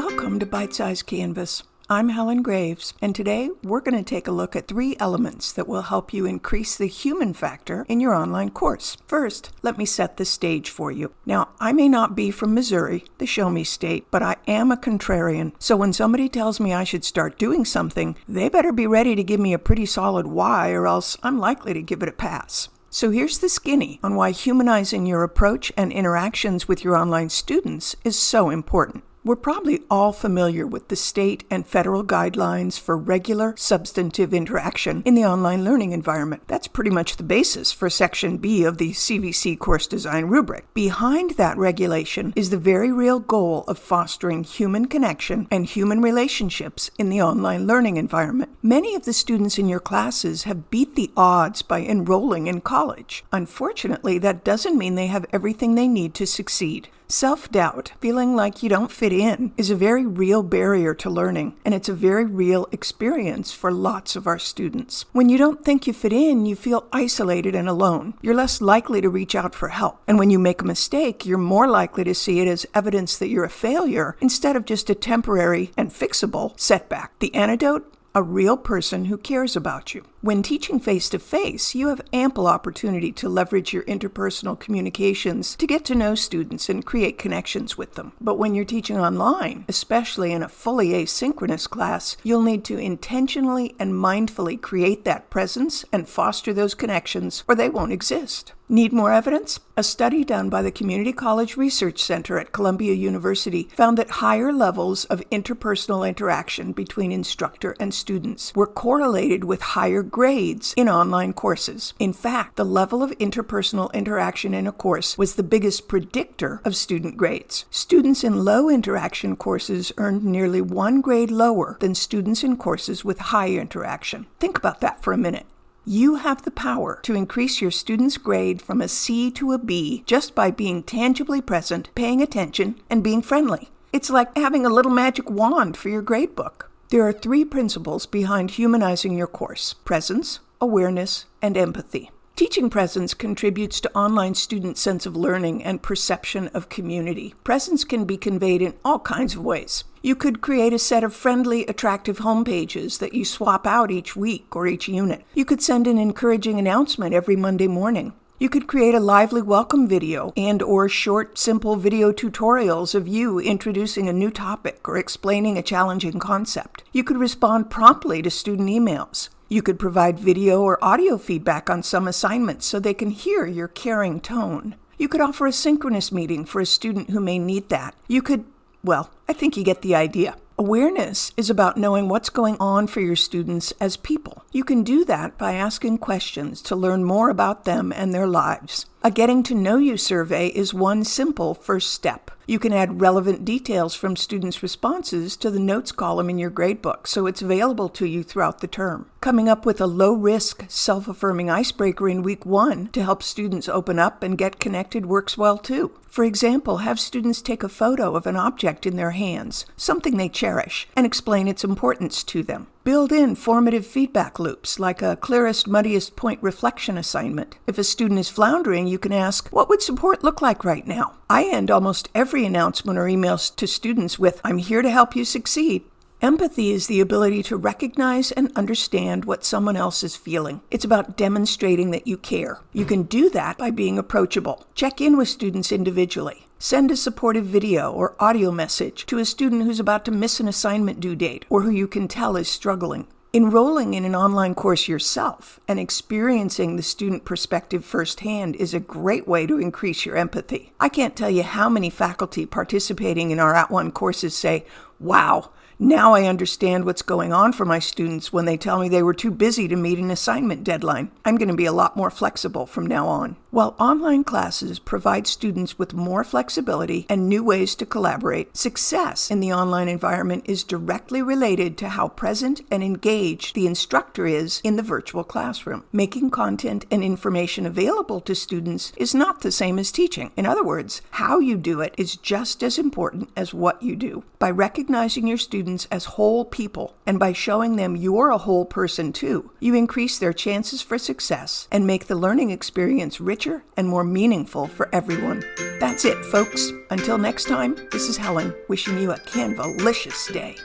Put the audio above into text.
Welcome to Bite Size Canvas. I'm Helen Graves, and today we're going to take a look at three elements that will help you increase the human factor in your online course. First, let me set the stage for you. Now, I may not be from Missouri, the show me state, but I am a contrarian. So when somebody tells me I should start doing something, they better be ready to give me a pretty solid why, or else I'm likely to give it a pass. So here's the skinny on why humanizing your approach and interactions with your online students is so important. We're probably all familiar with the state and federal guidelines for regular substantive interaction in the online learning environment. That's pretty much the basis for Section B of the CVC course design rubric. Behind that regulation is the very real goal of fostering human connection and human relationships in the online learning environment. Many of the students in your classes have beat the odds by enrolling in college. Unfortunately, that doesn't mean they have everything they need to succeed. Self doubt, feeling like you don't fit in, is a very real barrier to learning, and it's a very real experience for lots of our students. When you don't think you fit in, you feel isolated and alone. You're less likely to reach out for help. And when you make a mistake, you're more likely to see it as evidence that you're a failure instead of just a temporary and fixable setback. The antidote? a real person who cares about you. When teaching face to face, you have ample opportunity to leverage your interpersonal communications to get to know students and create connections with them. But when you're teaching online, especially in a fully asynchronous class, you'll need to intentionally and mindfully create that presence and foster those connections, or they won't exist. Need more evidence? A study done by the Community College Research Center at Columbia University found that higher levels of interpersonal interaction between instructor and students were correlated with higher grades in online courses. In fact, the level of interpersonal interaction in a course was the biggest predictor of student grades. Students in low interaction courses earned nearly one grade lower than students in courses with high interaction. Think about that for a minute. You have the power to increase your student's grade from a C to a B just by being tangibly present, paying attention, and being friendly. It's like having a little magic wand for your gradebook. There are three principles behind humanizing your course presence, awareness, and empathy. Teaching presence contributes to online students' sense of learning and perception of community. Presence can be conveyed in all kinds of ways. You could create a set of friendly, attractive home pages that you swap out each week or each unit. You could send an encouraging announcement every Monday morning. You could create a lively welcome video and or short simple video tutorials of you introducing a new topic or explaining a challenging concept. You could respond promptly to student emails. You could provide video or audio feedback on some assignments so they can hear your caring tone. You could offer a synchronous meeting for a student who may need that. You could, well, I think you get the idea. Awareness is about knowing what's going on for your students as people. You can do that by asking questions to learn more about them and their lives. A Getting to Know You survey is one simple first step. You can add relevant details from students' responses to the notes column in your gradebook so it's available to you throughout the term. Coming up with a low risk, self affirming icebreaker in week one to help students open up and get connected works well too. For example, have students take a photo of an object in their hands, something they cherish, and explain its importance to them. Build in formative feedback loops like a clearest, muddiest point reflection assignment. If a student is floundering, you can ask, What would support look like right now? I end almost every announcement or emails to students with, I'm here to help you succeed. Empathy is the ability to recognize and understand what someone else is feeling. It's about demonstrating that you care. You can do that by being approachable. Check in with students individually. Send a supportive video or audio message to a student who's about to miss an assignment due date or who you can tell is struggling. Enrolling in an online course yourself and experiencing the student perspective firsthand is a great way to increase your empathy. I can't tell you how many faculty participating in our @ONE courses say, Wow, now I understand what's going on for my students when they tell me they were too busy to meet an assignment deadline. I'm going to be a lot more flexible from now on. While online classes provide students with more flexibility and new ways to collaborate, success in the online environment is directly related to how present and engaged the instructor is in the virtual classroom. Making content and information available to students is not the same as teaching. In other words, how you do it is just as important as what you do. By recognizing your students as whole people and by showing them you're a whole person too, you increase their chances for success and make the learning experience richer richer and more meaningful for everyone. That's it, folks. Until next time, this is Helen wishing you a Canvalicious day.